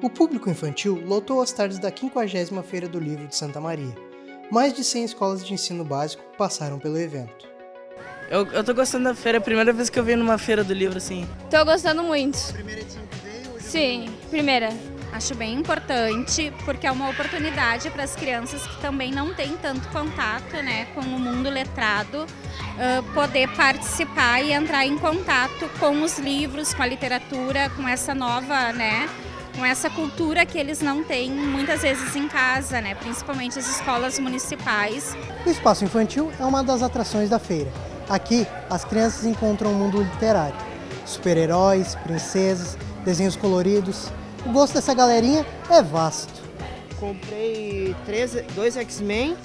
O público infantil lotou as tardes da 50ª Feira do Livro de Santa Maria. Mais de 100 escolas de ensino básico passaram pelo evento. Eu, eu tô gostando da feira, é a primeira vez que eu venho numa feira do livro, assim. Tô gostando muito. Primeira edição que veio? Sim, primeira. Acho bem importante porque é uma oportunidade para as crianças que também não têm tanto contato né, com o mundo letrado uh, poder participar e entrar em contato com os livros, com a literatura, com essa nova, né, com essa cultura que eles não têm muitas vezes em casa, né, principalmente as escolas municipais. O espaço infantil é uma das atrações da feira. Aqui, as crianças encontram o um mundo literário. Super-heróis, princesas, desenhos coloridos, o gosto dessa galerinha é vasto. Comprei três, dois X-Men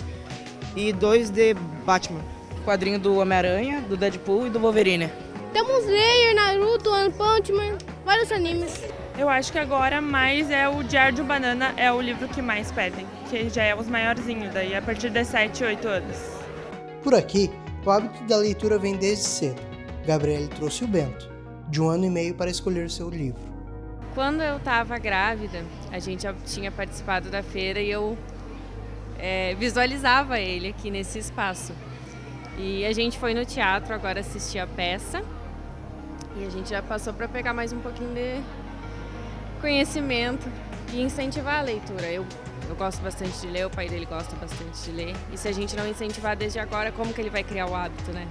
e dois de Batman. Quadrinho do Homem-Aranha, do Deadpool e do Wolverine. Temos Slayer, Naruto, One Punch Man, vários animes. Eu acho que agora mais é o Diário de um Banana, é o livro que mais pedem, que já é os maiorzinhos, daí a partir de 7, 8 anos. Por aqui, o hábito da leitura vem desde cedo. Gabriele trouxe o Bento, de um ano e meio para escolher seu livro. Quando eu estava grávida, a gente já tinha participado da feira e eu é, visualizava ele aqui nesse espaço. E a gente foi no teatro agora assistir a peça e a gente já passou para pegar mais um pouquinho de conhecimento e incentivar a leitura. Eu, eu gosto bastante de ler, o pai dele gosta bastante de ler. E se a gente não incentivar desde agora, como que ele vai criar o hábito, né?